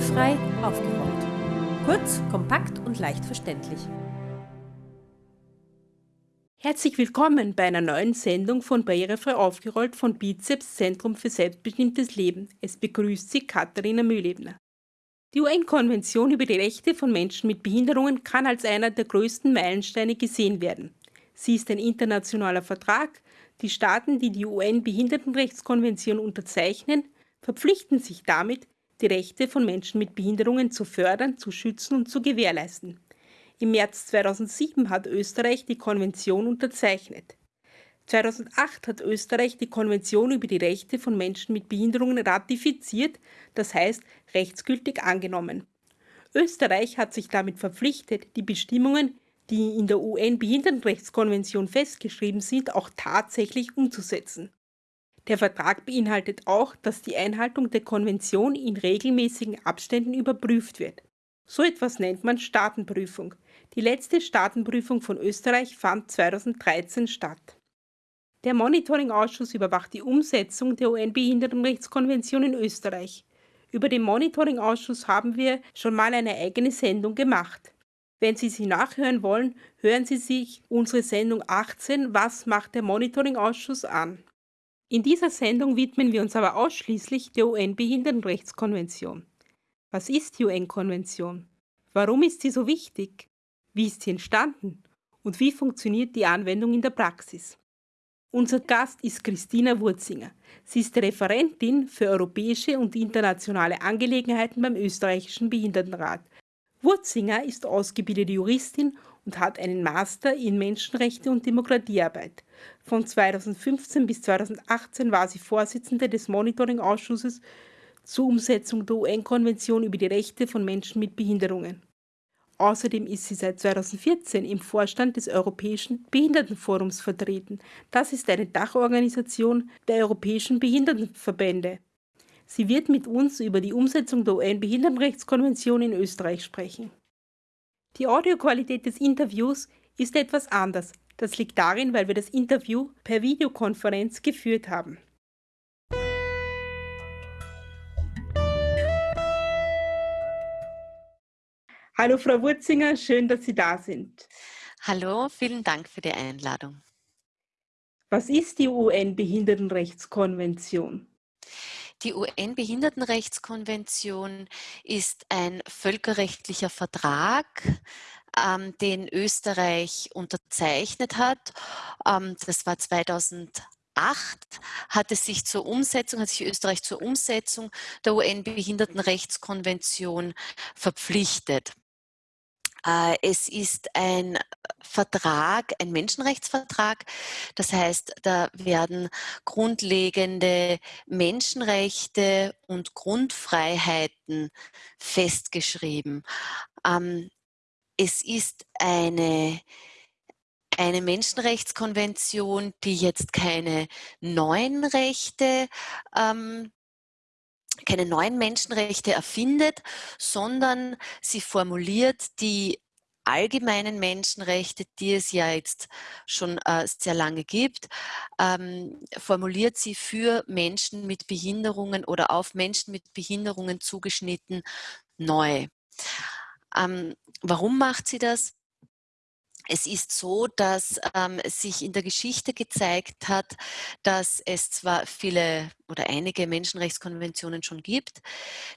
Barrierefrei aufgerollt. Kurz, kompakt und leicht verständlich. Herzlich willkommen bei einer neuen Sendung von Barrierefrei aufgerollt von Bizeps Zentrum für selbstbestimmtes Leben. Es begrüßt Sie Katharina Mühlebner. Die UN-Konvention über die Rechte von Menschen mit Behinderungen kann als einer der größten Meilensteine gesehen werden. Sie ist ein internationaler Vertrag. Die Staaten, die die UN-Behindertenrechtskonvention unterzeichnen, verpflichten sich damit, die Rechte von Menschen mit Behinderungen zu fördern, zu schützen und zu gewährleisten. Im März 2007 hat Österreich die Konvention unterzeichnet. 2008 hat Österreich die Konvention über die Rechte von Menschen mit Behinderungen ratifiziert, das heißt rechtsgültig angenommen. Österreich hat sich damit verpflichtet, die Bestimmungen, die in der UN-Behindertenrechtskonvention festgeschrieben sind, auch tatsächlich umzusetzen. Der Vertrag beinhaltet auch, dass die Einhaltung der Konvention in regelmäßigen Abständen überprüft wird. So etwas nennt man Staatenprüfung. Die letzte Staatenprüfung von Österreich fand 2013 statt. Der Monitoring-Ausschuss überwacht die Umsetzung der UN-Behindertenrechtskonvention in Österreich. Über den Monitoring-Ausschuss haben wir schon mal eine eigene Sendung gemacht. Wenn Sie sie nachhören wollen, hören Sie sich unsere Sendung 18 Was macht der Monitoring-Ausschuss an? In dieser Sendung widmen wir uns aber ausschließlich der UN-Behindertenrechtskonvention. Was ist die UN-Konvention? Warum ist sie so wichtig? Wie ist sie entstanden? Und wie funktioniert die Anwendung in der Praxis? Unser Gast ist Christina Wurzinger. Sie ist Referentin für europäische und internationale Angelegenheiten beim österreichischen Behindertenrat. Wurzinger ist ausgebildete Juristin und hat einen Master in Menschenrechte und Demokratiearbeit. Von 2015 bis 2018 war sie Vorsitzende des Monitoring-Ausschusses zur Umsetzung der UN-Konvention über die Rechte von Menschen mit Behinderungen. Außerdem ist sie seit 2014 im Vorstand des Europäischen Behindertenforums vertreten. Das ist eine Dachorganisation der Europäischen Behindertenverbände. Sie wird mit uns über die Umsetzung der UN-Behindertenrechtskonvention in Österreich sprechen. Die Audioqualität des Interviews ist etwas anders. Das liegt darin, weil wir das Interview per Videokonferenz geführt haben. Hallo Frau Wurzinger, schön, dass Sie da sind. Hallo, vielen Dank für die Einladung. Was ist die UN-Behindertenrechtskonvention? Die UN-Behindertenrechtskonvention ist ein völkerrechtlicher Vertrag, ähm, den Österreich unterzeichnet hat. Ähm, das war 2008 hat es sich zur Umsetzung, hat sich Österreich zur Umsetzung der UN-Behindertenrechtskonvention verpflichtet. Äh, es ist ein Vertrag, ein Menschenrechtsvertrag. Das heißt, da werden grundlegende Menschenrechte und Grundfreiheiten festgeschrieben. Ähm, es ist eine eine Menschenrechtskonvention, die jetzt keine neuen Rechte ähm, keine neuen Menschenrechte erfindet, sondern sie formuliert die allgemeinen Menschenrechte, die es ja jetzt schon äh, sehr lange gibt, ähm, formuliert sie für Menschen mit Behinderungen oder auf Menschen mit Behinderungen zugeschnitten neu. Ähm, warum macht sie das? Es ist so, dass ähm, sich in der Geschichte gezeigt hat, dass es zwar viele oder einige Menschenrechtskonventionen schon gibt,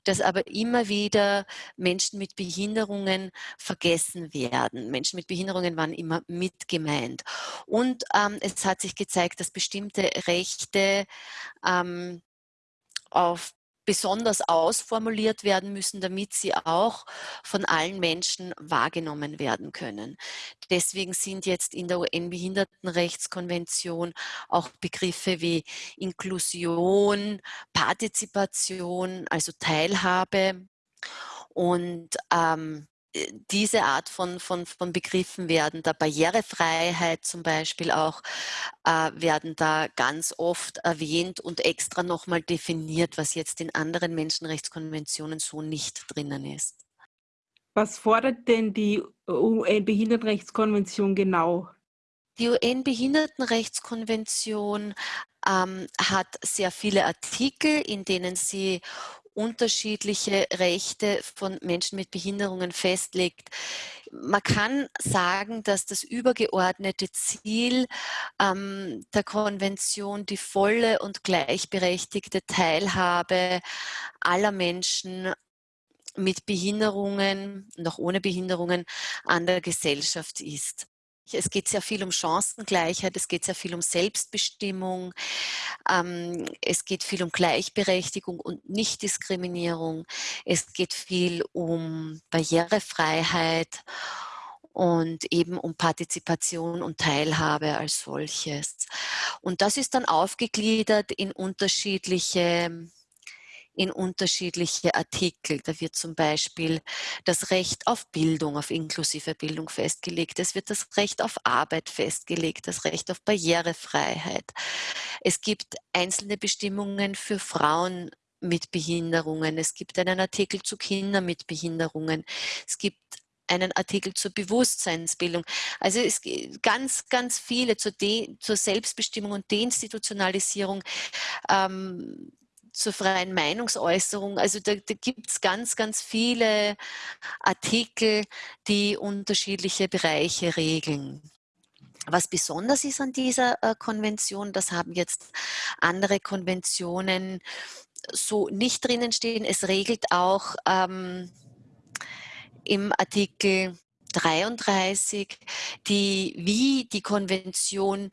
dass aber immer wieder Menschen mit Behinderungen vergessen werden. Menschen mit Behinderungen waren immer mit gemeint. Und ähm, es hat sich gezeigt, dass bestimmte Rechte ähm, auf besonders ausformuliert werden müssen, damit sie auch von allen Menschen wahrgenommen werden können. Deswegen sind jetzt in der UN-Behindertenrechtskonvention auch Begriffe wie Inklusion, Partizipation, also Teilhabe und ähm, äh, diese Art von, von, von Begriffen werden da Barrierefreiheit zum Beispiel auch, äh, werden da ganz oft erwähnt und extra nochmal definiert, was jetzt in anderen Menschenrechtskonventionen so nicht drinnen ist. Was fordert denn die UN-Behindertenrechtskonvention genau? Die UN-Behindertenrechtskonvention ähm, hat sehr viele Artikel, in denen sie unterschiedliche Rechte von Menschen mit Behinderungen festlegt. Man kann sagen, dass das übergeordnete Ziel ähm, der Konvention die volle und gleichberechtigte Teilhabe aller Menschen mit Behinderungen, noch ohne Behinderungen an der Gesellschaft ist. Es geht sehr viel um Chancengleichheit, es geht sehr viel um Selbstbestimmung, ähm, es geht viel um Gleichberechtigung und Nichtdiskriminierung, es geht viel um Barrierefreiheit und eben um Partizipation und Teilhabe als solches. Und das ist dann aufgegliedert in unterschiedliche in unterschiedliche Artikel. Da wird zum Beispiel das Recht auf Bildung, auf inklusive Bildung festgelegt. Es wird das Recht auf Arbeit festgelegt, das Recht auf Barrierefreiheit. Es gibt einzelne Bestimmungen für Frauen mit Behinderungen. Es gibt einen Artikel zu Kindern mit Behinderungen. Es gibt einen Artikel zur Bewusstseinsbildung. Also es gibt ganz, ganz viele zur, De zur Selbstbestimmung und Deinstitutionalisierung ähm, zur freien Meinungsäußerung. Also da, da gibt es ganz, ganz viele Artikel, die unterschiedliche Bereiche regeln. Was besonders ist an dieser äh, Konvention, das haben jetzt andere Konventionen so nicht drinnen stehen. Es regelt auch ähm, im Artikel 33, die, wie die Konvention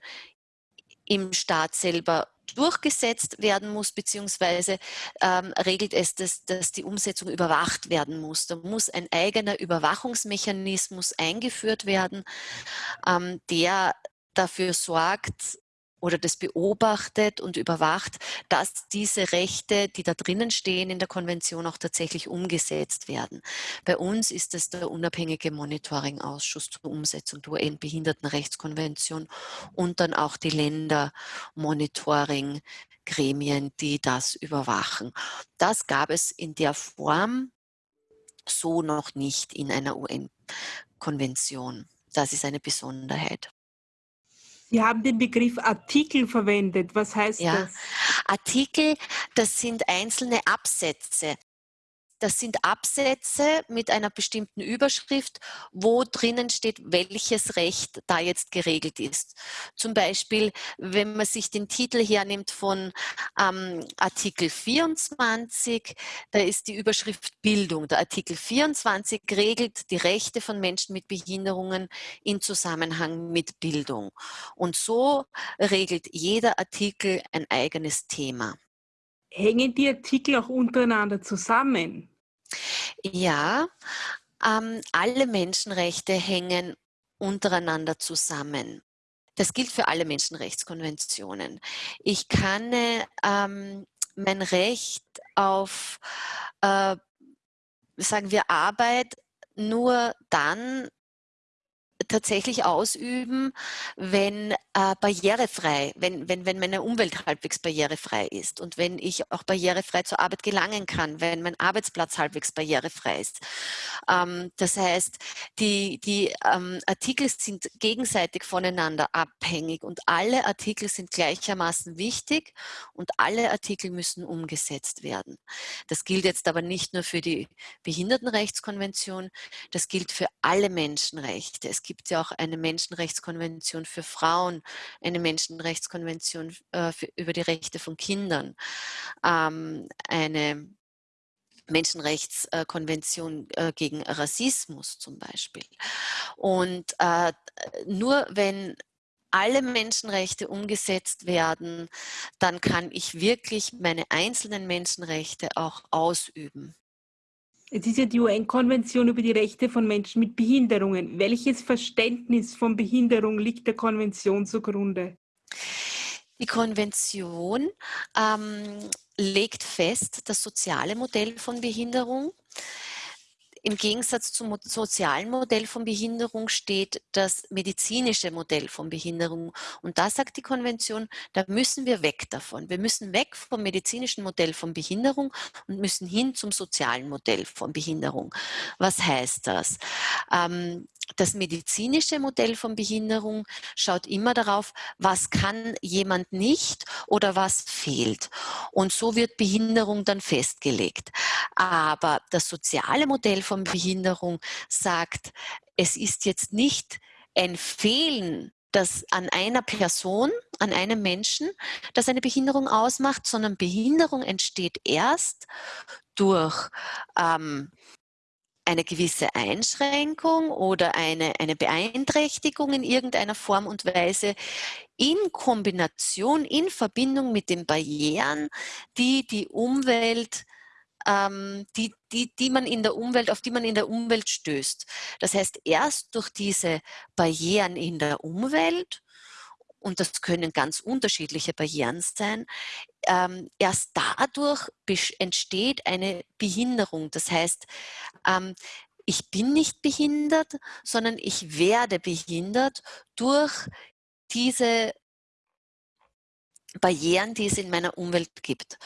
im Staat selber durchgesetzt werden muss, beziehungsweise ähm, regelt es, dass, dass die Umsetzung überwacht werden muss. Da muss ein eigener Überwachungsmechanismus eingeführt werden, ähm, der dafür sorgt, oder das beobachtet und überwacht, dass diese Rechte, die da drinnen stehen in der Konvention, auch tatsächlich umgesetzt werden. Bei uns ist es der unabhängige Monitoring-Ausschuss zur Umsetzung der UN-Behindertenrechtskonvention und dann auch die Länder-Monitoring-Gremien, die das überwachen. Das gab es in der Form so noch nicht in einer UN-Konvention. Das ist eine Besonderheit. Sie haben den Begriff Artikel verwendet. Was heißt ja, das? Artikel, das sind einzelne Absätze. Das sind Absätze mit einer bestimmten Überschrift, wo drinnen steht, welches Recht da jetzt geregelt ist. Zum Beispiel, wenn man sich den Titel hernimmt von ähm, Artikel 24, da ist die Überschrift Bildung. Der Artikel 24 regelt die Rechte von Menschen mit Behinderungen in Zusammenhang mit Bildung. Und so regelt jeder Artikel ein eigenes Thema. Hängen die Artikel auch untereinander zusammen? Ja, ähm, alle Menschenrechte hängen untereinander zusammen. Das gilt für alle Menschenrechtskonventionen. Ich kann ähm, mein Recht auf, äh, sagen wir, Arbeit nur dann tatsächlich ausüben, wenn äh, barrierefrei, wenn, wenn, wenn meine Umwelt halbwegs barrierefrei ist und wenn ich auch barrierefrei zur Arbeit gelangen kann, wenn mein Arbeitsplatz halbwegs barrierefrei ist. Ähm, das heißt, die, die ähm, Artikel sind gegenseitig voneinander abhängig und alle Artikel sind gleichermaßen wichtig und alle Artikel müssen umgesetzt werden. Das gilt jetzt aber nicht nur für die Behindertenrechtskonvention, das gilt für alle Menschenrechte. Es gibt ja auch eine Menschenrechtskonvention für Frauen, eine Menschenrechtskonvention äh, für, über die Rechte von Kindern, ähm, eine Menschenrechtskonvention äh, gegen Rassismus zum Beispiel. Und äh, nur wenn alle Menschenrechte umgesetzt werden, dann kann ich wirklich meine einzelnen Menschenrechte auch ausüben. Es ist ja die UN-Konvention über die Rechte von Menschen mit Behinderungen. Welches Verständnis von Behinderung liegt der Konvention zugrunde? Die Konvention ähm, legt fest das soziale Modell von Behinderung im Gegensatz zum sozialen Modell von Behinderung steht das medizinische Modell von Behinderung. Und da sagt die Konvention, da müssen wir weg davon. Wir müssen weg vom medizinischen Modell von Behinderung und müssen hin zum sozialen Modell von Behinderung. Was heißt das? Ähm, das medizinische Modell von Behinderung schaut immer darauf, was kann jemand nicht oder was fehlt. Und so wird Behinderung dann festgelegt. Aber das soziale Modell von Behinderung sagt, es ist jetzt nicht ein Fehlen das an einer Person, an einem Menschen, das eine Behinderung ausmacht, sondern Behinderung entsteht erst durch ähm, eine gewisse Einschränkung oder eine, eine Beeinträchtigung in irgendeiner Form und Weise in Kombination, in Verbindung mit den Barrieren, die die Umwelt ähm, die, die, die man in der Umwelt, auf die man in der Umwelt stößt. Das heißt, erst durch diese Barrieren in der Umwelt und das können ganz unterschiedliche Barrieren sein, ähm, erst dadurch entsteht eine Behinderung. Das heißt, ähm, ich bin nicht behindert, sondern ich werde behindert durch diese Barrieren, die es in meiner Umwelt gibt.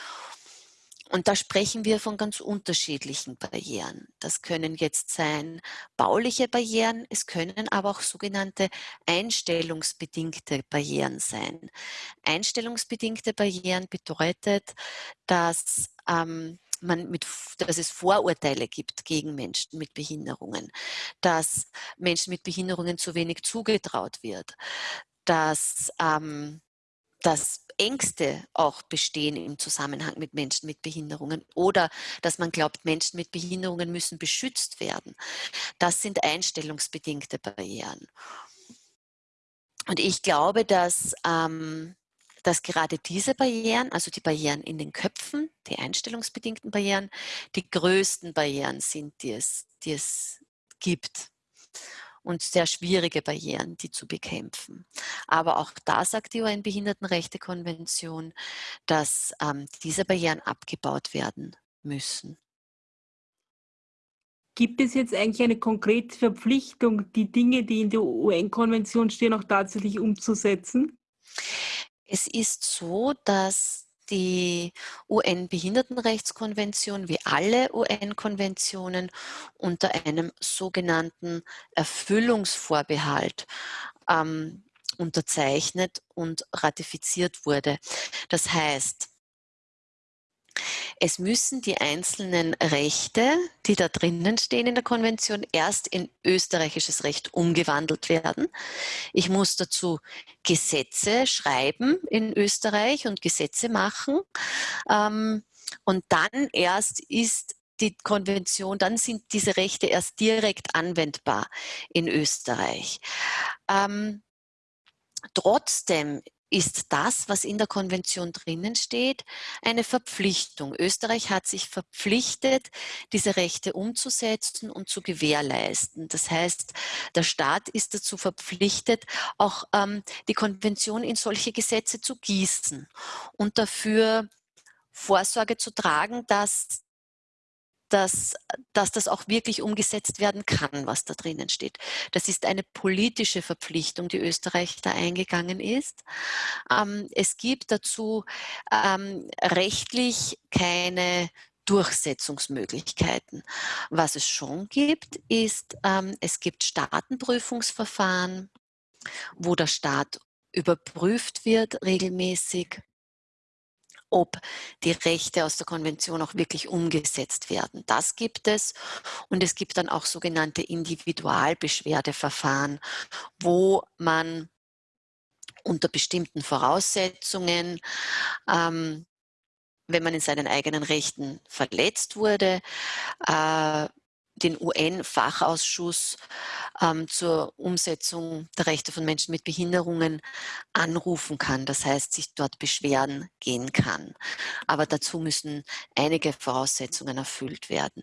Und da sprechen wir von ganz unterschiedlichen Barrieren. Das können jetzt sein bauliche Barrieren, es können aber auch sogenannte einstellungsbedingte Barrieren sein. Einstellungsbedingte Barrieren bedeutet, dass ähm, man mit, dass es Vorurteile gibt gegen Menschen mit Behinderungen, dass Menschen mit Behinderungen zu wenig zugetraut wird, dass ähm, dass Ängste auch bestehen im Zusammenhang mit Menschen mit Behinderungen oder dass man glaubt, Menschen mit Behinderungen müssen beschützt werden. Das sind einstellungsbedingte Barrieren. Und ich glaube, dass, ähm, dass gerade diese Barrieren, also die Barrieren in den Köpfen, die einstellungsbedingten Barrieren, die größten Barrieren sind, die es, die es gibt und sehr schwierige Barrieren, die zu bekämpfen. Aber auch da sagt die UN-Behindertenrechtekonvention, dass ähm, diese Barrieren abgebaut werden müssen. Gibt es jetzt eigentlich eine konkrete Verpflichtung, die Dinge, die in der UN-Konvention stehen, auch tatsächlich umzusetzen? Es ist so, dass die UN-Behindertenrechtskonvention wie alle UN-Konventionen unter einem sogenannten Erfüllungsvorbehalt ähm, unterzeichnet und ratifiziert wurde. Das heißt, es müssen die einzelnen Rechte, die da drinnen stehen in der Konvention, erst in österreichisches Recht umgewandelt werden. Ich muss dazu Gesetze schreiben in Österreich und Gesetze machen. Ähm, und dann erst ist die Konvention, dann sind diese Rechte erst direkt anwendbar in Österreich. Ähm, trotzdem ist das, was in der Konvention drinnen steht, eine Verpflichtung. Österreich hat sich verpflichtet, diese Rechte umzusetzen und zu gewährleisten. Das heißt, der Staat ist dazu verpflichtet, auch ähm, die Konvention in solche Gesetze zu gießen und dafür Vorsorge zu tragen, dass dass, dass das auch wirklich umgesetzt werden kann, was da drinnen steht. Das ist eine politische Verpflichtung, die Österreich da eingegangen ist. Ähm, es gibt dazu ähm, rechtlich keine Durchsetzungsmöglichkeiten. Was es schon gibt, ist, ähm, es gibt Staatenprüfungsverfahren, wo der Staat überprüft wird regelmäßig ob die Rechte aus der Konvention auch wirklich umgesetzt werden. Das gibt es. Und es gibt dann auch sogenannte Individualbeschwerdeverfahren, wo man unter bestimmten Voraussetzungen ähm, wenn man in seinen eigenen Rechten verletzt wurde, äh, den UN-Fachausschuss ähm, zur Umsetzung der Rechte von Menschen mit Behinderungen anrufen kann. Das heißt, sich dort beschweren gehen kann. Aber dazu müssen einige Voraussetzungen erfüllt werden.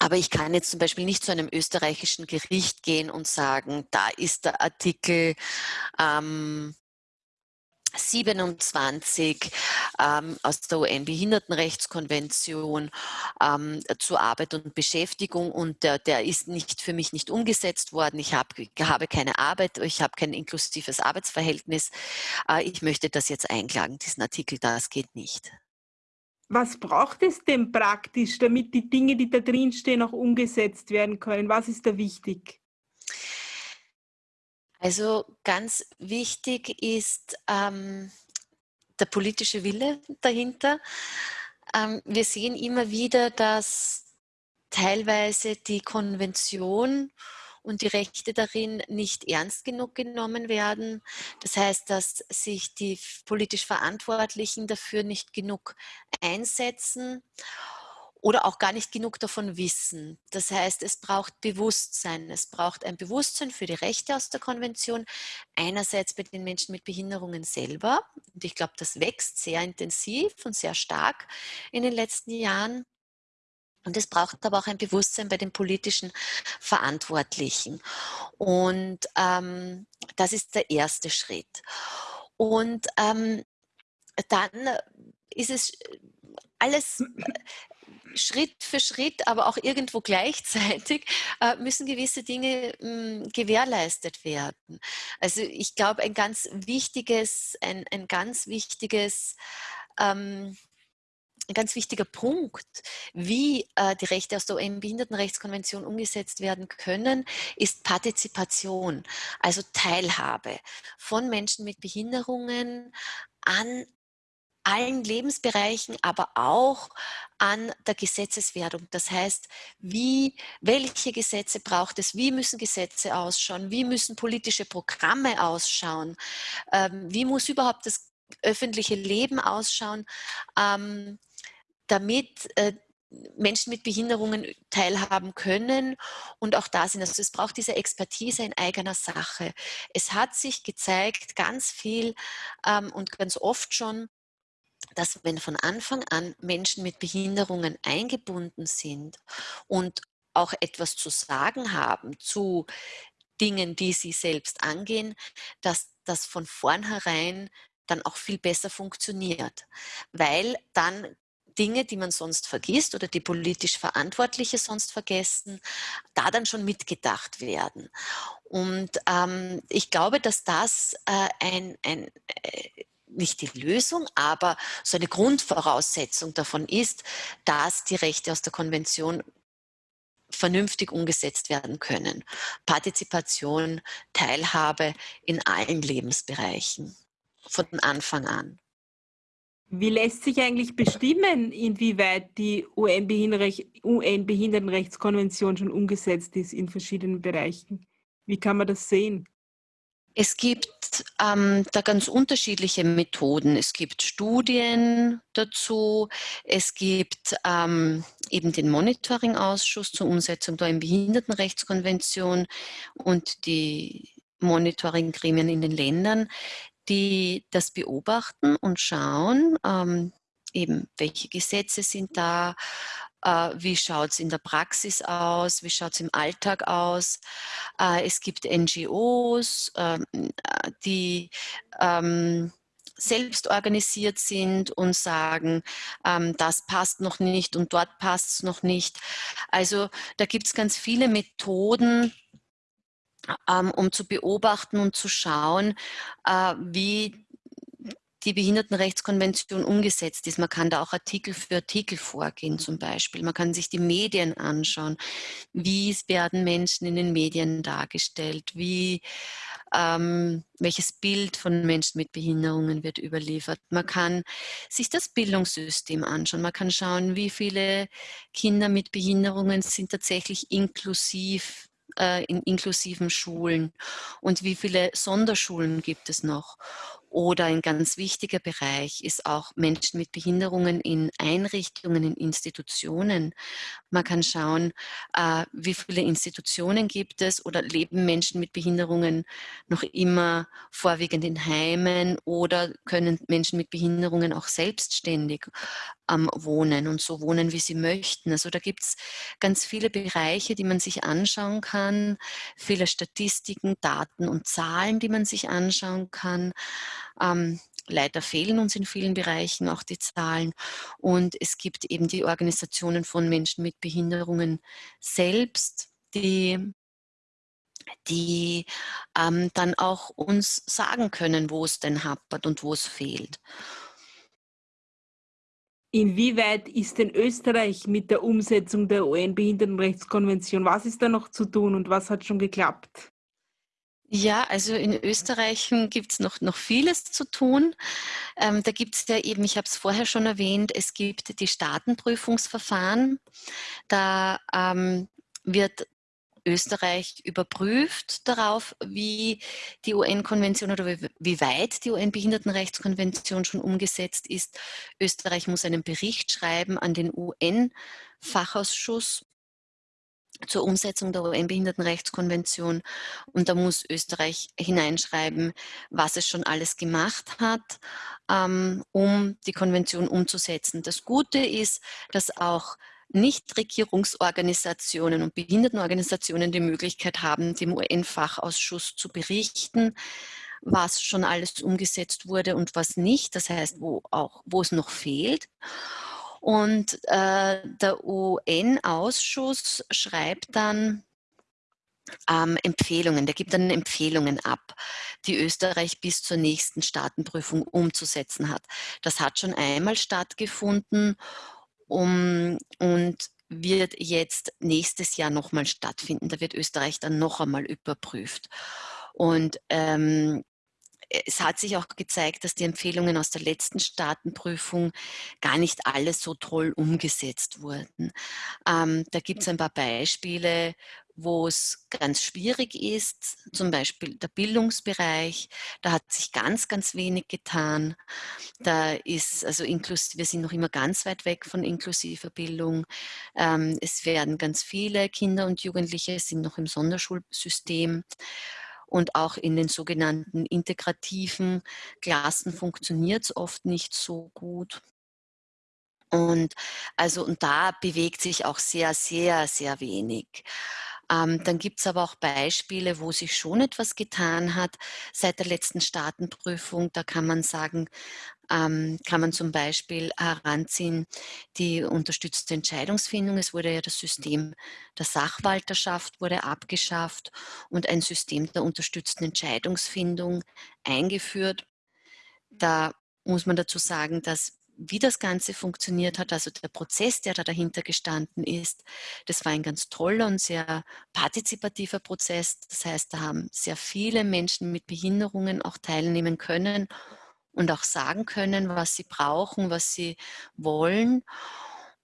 Aber ich kann jetzt zum Beispiel nicht zu einem österreichischen Gericht gehen und sagen, da ist der Artikel ähm, 27 ähm, aus der UN-Behindertenrechtskonvention ähm, zu Arbeit und Beschäftigung und der, der, ist nicht für mich nicht umgesetzt worden. Ich hab, habe keine Arbeit, ich habe kein inklusives Arbeitsverhältnis. Äh, ich möchte das jetzt einklagen, diesen Artikel, das geht nicht. Was braucht es denn praktisch, damit die Dinge, die da drin stehen, auch umgesetzt werden können? Was ist da wichtig? Also ganz wichtig ist ähm, der politische Wille dahinter. Ähm, wir sehen immer wieder, dass teilweise die Konvention und die Rechte darin nicht ernst genug genommen werden. Das heißt, dass sich die politisch Verantwortlichen dafür nicht genug einsetzen oder auch gar nicht genug davon wissen. Das heißt, es braucht Bewusstsein. Es braucht ein Bewusstsein für die Rechte aus der Konvention. Einerseits bei den Menschen mit Behinderungen selber. Und ich glaube, das wächst sehr intensiv und sehr stark in den letzten Jahren. Und es braucht aber auch ein Bewusstsein bei den politischen Verantwortlichen. Und ähm, das ist der erste Schritt. Und ähm, dann ist es alles Schritt für Schritt, aber auch irgendwo gleichzeitig äh, müssen gewisse Dinge mh, hm, gewährleistet werden. Also ich glaube, ein ganz wichtiges, ein, ein ganz wichtiges ähm, ein ganz wichtiger Punkt, wie äh, die Rechte aus der UN-Behindertenrechtskonvention umgesetzt werden können, ist Partizipation, also Teilhabe von Menschen mit Behinderungen an allen Lebensbereichen, aber auch an der Gesetzeswerdung. Das heißt, wie, welche Gesetze braucht es, wie müssen Gesetze ausschauen, wie müssen politische Programme ausschauen, ähm, wie muss überhaupt das öffentliche Leben ausschauen, ähm, damit äh, Menschen mit Behinderungen teilhaben können und auch da sind. Also es braucht diese Expertise in eigener Sache. Es hat sich gezeigt, ganz viel ähm, und ganz oft schon, dass wenn von Anfang an Menschen mit Behinderungen eingebunden sind und auch etwas zu sagen haben zu Dingen, die sie selbst angehen, dass das von vornherein dann auch viel besser funktioniert, weil dann Dinge, die man sonst vergisst oder die politisch Verantwortliche sonst vergessen, da dann schon mitgedacht werden. Und ähm, ich glaube, dass das äh, ein, ein äh, nicht die Lösung, aber so eine Grundvoraussetzung davon ist, dass die Rechte aus der Konvention vernünftig umgesetzt werden können. Partizipation, Teilhabe in allen Lebensbereichen von Anfang an. Wie lässt sich eigentlich bestimmen, inwieweit die UN-Behindertenrechtskonvention schon umgesetzt ist in verschiedenen Bereichen? Wie kann man das sehen? Es gibt ähm, da ganz unterschiedliche Methoden. Es gibt Studien dazu, es gibt ähm, eben den Monitoring-Ausschuss zur Umsetzung der Behindertenrechtskonvention und die Monitoring-Gremien in den Ländern, die das beobachten und schauen, ähm, eben welche Gesetze sind da, wie schaut es in der Praxis aus, wie schaut es im Alltag aus. Äh, es gibt NGOs, ähm, äh, die ähm, selbst organisiert sind und sagen, ähm, das passt noch nicht und dort passt es noch nicht. Also da gibt es ganz viele Methoden, um zu beobachten und zu schauen, äh, wie die Behindertenrechtskonvention umgesetzt ist. Man kann da auch Artikel für Artikel vorgehen zum Beispiel. Man kann sich die Medien anschauen. Wie werden Menschen in den Medien dargestellt? Wie, ähm, welches Bild von Menschen mit Behinderungen wird überliefert? Man kann sich das Bildungssystem anschauen. Man kann schauen, wie viele Kinder mit Behinderungen sind tatsächlich inklusiv äh, in inklusiven Schulen und wie viele Sonderschulen gibt es noch oder ein ganz wichtiger Bereich ist auch Menschen mit Behinderungen in Einrichtungen, in Institutionen. Man kann schauen, äh, wie viele Institutionen gibt es oder leben Menschen mit Behinderungen noch immer vorwiegend in Heimen oder können Menschen mit Behinderungen auch selbstständig ähm, wohnen und so wohnen, wie sie möchten. Also da gibt es ganz viele Bereiche, die man sich anschauen kann, viele Statistiken, Daten und Zahlen, die man sich anschauen kann. Ähm, leider fehlen uns in vielen Bereichen auch die Zahlen. Und es gibt eben die Organisationen von Menschen mit Behinderungen selbst, die die ähm, dann auch uns sagen können, wo es denn hapert und wo es fehlt. Inwieweit ist denn Österreich mit der Umsetzung der UN-Behindertenrechtskonvention was ist da noch zu tun und was hat schon geklappt? Ja, also in Österreich hm, gibt's noch noch vieles zu tun. Ähm, da gibt's ja eben ich habe es vorher schon erwähnt, es gibt die Staatenprüfungsverfahren. Da, ähm, wird Österreich überprüft darauf, wie die UN-Konvention oder wie weit die UN-Behindertenrechtskonvention schon umgesetzt ist. Österreich muss einen Bericht schreiben an den UN-Fachausschuss zur Umsetzung der UN-Behindertenrechtskonvention und da muss Österreich hineinschreiben, was es schon alles gemacht hat, ähm, um die Konvention umzusetzen. Das Gute ist, dass auch Nichtregierungsorganisationen und Behindertenorganisationen die Möglichkeit haben, dem UN-Fachausschuss zu berichten, was schon alles umgesetzt wurde und was nicht, das heißt, wo auch wo es noch fehlt. Und, äh, der UN-Ausschuss schreibt dann ähm, Empfehlungen der gibt dann Empfehlungen ab, die Österreich bis zur nächsten Staatenprüfung umzusetzen hat. Das hat schon einmal stattgefunden, um wird jetzt nächstes Jahr noch mal stattfinden. Da wird Österreich dann noch einmal überprüft. Und, ähm, es hat sich auch gezeigt, dass die Empfehlungen aus der letzten Staatenprüfung gar nicht alle so toll umgesetzt wurden. Ähm, da gibt's ein paar Beispiele, wo es ganz schwierig ist, zum Beispiel der Bildungsbereich. Da hat sich ganz, ganz wenig getan. Da ist also inklus wir sind noch immer ganz weit weg von inklusiver Bildung. Ähm, es werden ganz viele Kinder und Jugendliche sind noch im Sonderschulsystem und auch in den sogenannten integrativen Klassen funktioniert's oft nicht so gut. Und also und da bewegt sich auch sehr, sehr, sehr wenig. Ähm, dann gibt's aber auch Beispiele, wo sich schon etwas getan hat seit der letzten Staatenprüfung. Da kann man sagen ähm, kann man zum Beispiel heranziehen die unterstützte Entscheidungsfindung. Es wurde ja das System der Sachwalterschaft wurde abgeschafft und ein System der unterstützten Entscheidungsfindung eingeführt. Da muss man dazu sagen, dass wie das Ganze funktioniert hat, also der Prozess, der da dahinter gestanden ist, das war ein ganz toller und sehr partizipativer Prozess. Das heißt, da haben sehr viele Menschen mit Behinderungen auch teilnehmen können und auch sagen können, was sie brauchen, was sie wollen.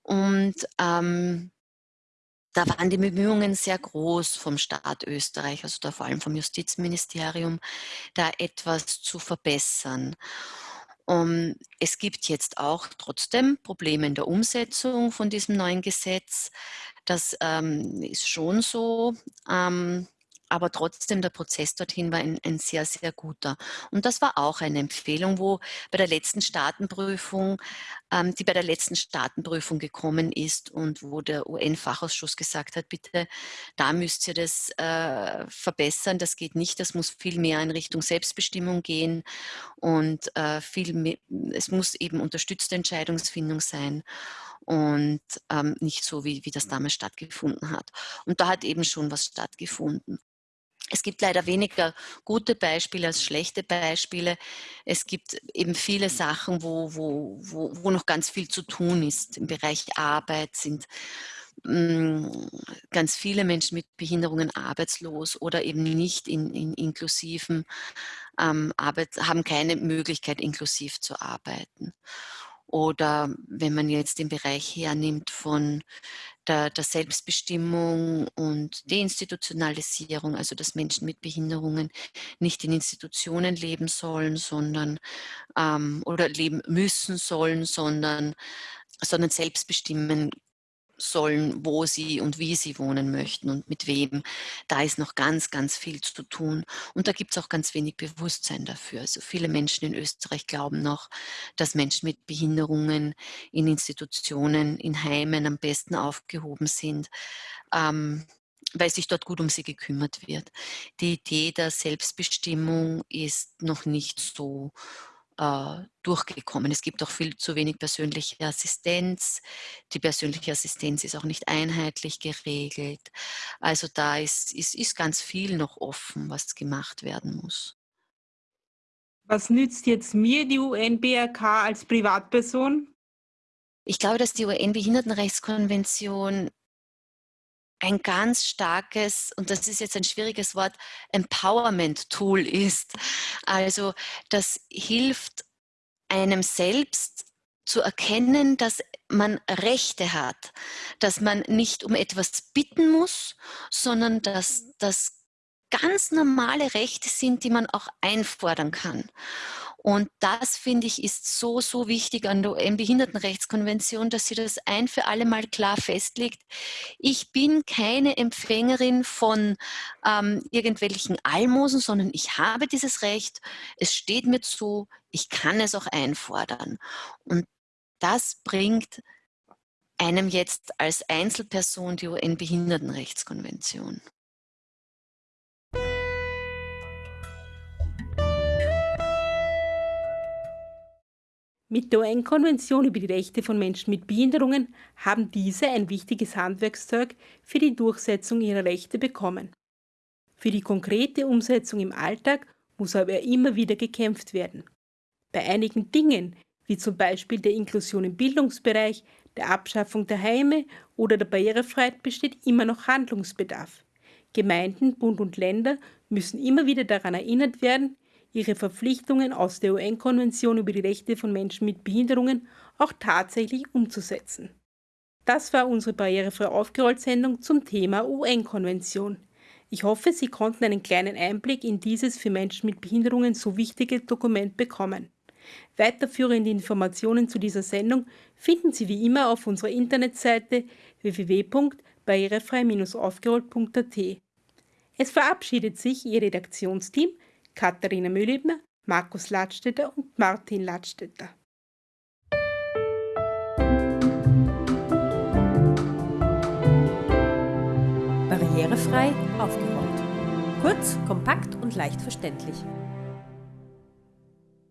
Und, ähm, da waren die Bemühungen sehr groß vom Staat Österreich, also da vor allem vom Justizministerium, da etwas zu verbessern. Um, es gibt jetzt auch trotzdem Probleme in der Umsetzung von diesem neuen Gesetz. Das, ähm, ist schon so. Ähm, aber trotzdem der Prozess dorthin war ein ein sehr, sehr guter. Und das war auch eine Empfehlung, wo bei der letzten Staatenprüfung ähm, die bei der letzten Staatenprüfung gekommen ist und wo der UN-Fachausschuss gesagt hat: „Bitte, da müsst ihr das, äh, verbessern. Das geht nicht. Das muss viel mehr in Richtung Selbstbestimmung gehen und, äh, viel me es muss eben unterstützte Entscheidungsfindung sein und, ähm, nicht so, wie wie das damals stattgefunden hat.“ Und da hat eben schon was stattgefunden. Es gibt leider weniger gute Beispiele als schlechte Beispiele. Es gibt eben viele Sachen, wo wo wo wo noch ganz viel zu tun ist. Im Bereich Arbeit sind, hm, ganz viele Menschen mit Behinderungen arbeitslos oder eben nicht in in inklusiven, ähm, Arbeit haben keine Möglichkeit, inklusiv zu arbeiten. Oder wenn man jetzt den Bereich hernimmt von der der Selbstbestimmung und Deinstitutionalisierung, also dass Menschen mit Behinderungen nicht in Institutionen leben sollen, sondern ähm, oder leben müssen sollen, sondern sondern selbst bestimmen sollen, wo sie und wie sie wohnen möchten und mit wem. Da ist noch ganz, ganz viel zu tun. Und da gibt's auch ganz wenig Bewusstsein dafür. Also viele Menschen in Österreich glauben noch, dass Menschen mit Behinderungen in Institutionen, in Heimen am besten aufgehoben sind, ähm, weil sich dort gut um sie gekümmert wird. Die Idee der Selbstbestimmung ist noch nicht so durchgekommen. Es gibt auch viel zu wenig persönliche Assistenz. Die persönliche Assistenz ist auch nicht einheitlich geregelt. Also da ist ist ist ganz viel noch offen, was gemacht werden muss. Was nützt jetzt mir die UN-BRK als Privatperson? Ich glaube, dass die UN-Behindertenrechtskonvention ein ganz starkes, und das ist jetzt ein schwieriges Wort, Empowerment-Tool ist. Also das hilft einem selbst zu erkennen, dass man Rechte hat, dass man nicht um etwas bitten muss, sondern dass das ganz normale Rechte sind, die man auch einfordern kann. Und das, finde ich, ist so, so wichtig an der UN-Behindertenrechtskonvention, dass sie das ein für alle Mal klar festlegt. Ich bin keine Empfängerin von ähm, irgendwelchen Almosen, sondern ich habe dieses Recht, es steht mir zu, ich kann es auch einfordern. Und das bringt einem jetzt als Einzelperson die UN-Behindertenrechtskonvention. Mit der UN-Konvention über die Rechte von Menschen mit Behinderungen haben diese ein wichtiges Handwerkszeug für die Durchsetzung ihrer Rechte bekommen. Für die konkrete Umsetzung im Alltag muss aber immer wieder gekämpft werden. Bei einigen Dingen, wie zum Beispiel der Inklusion im Bildungsbereich, der Abschaffung der Heime oder der Barrierefreiheit, besteht immer noch Handlungsbedarf. Gemeinden, Bund und Länder müssen immer wieder daran erinnert werden, ihre Verpflichtungen aus der UN-Konvention über die Rechte von Menschen mit Behinderungen auch tatsächlich umzusetzen. Das war unsere barrierefrei aufgerollt Sendung zum Thema UN-Konvention. Ich hoffe, Sie konnten einen kleinen Einblick in dieses für Menschen mit Behinderungen so wichtige Dokument bekommen. Weiterführende Informationen zu dieser Sendung finden Sie wie immer auf unserer Internetseite www.barrierefrei-aufgerollt.at. Es verabschiedet sich Ihr Redaktionsteam Katharina Mühlebner, Markus Ladstätter und Martin Ladstätter. Barrierefrei aufgerollt. Kurz, kompakt und leicht verständlich.